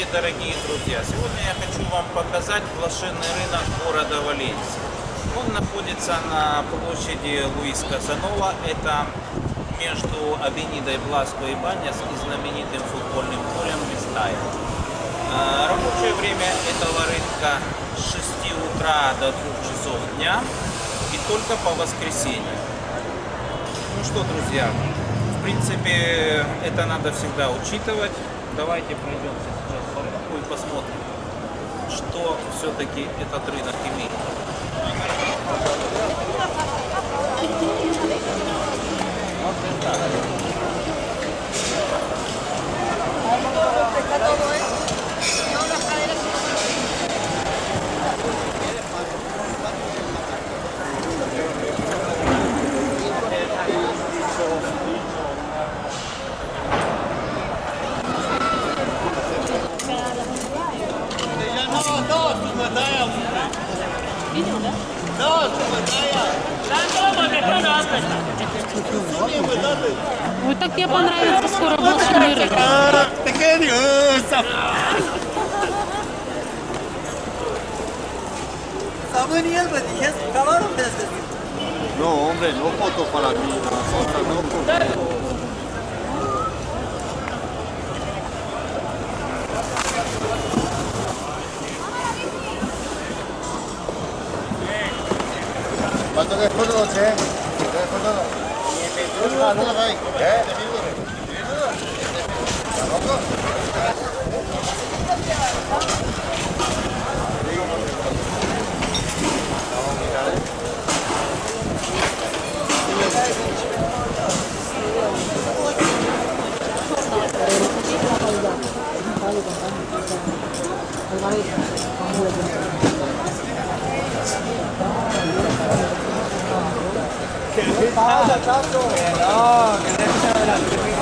Здравствуйте, дорогие друзья! Сегодня я хочу вам показать блошиный рынок города Валенсии. Он находится на площади Луис Казанова. Это между Авенидой Бласко и Баняс и знаменитым футбольным полем Местая. А, Рабочее время этого рынка с 6 утра до 2 часов дня и только по воскресеньям. Ну что, друзья, в принципе, это надо всегда учитывать. Давайте пройдемся сейчас по рынку и посмотрим, что все-таки этот рынок имеет. Вот так мне понравится скоро блошиный рынок. No, hombre, no foto para mí, no, no foto. ¿Cuánto que es por noche? ¿Cuánto es por noche? ¿Cuánto es por noche? ¿Eh? ¿Está loco? Thank you. pasa, Tato? Que no, que no.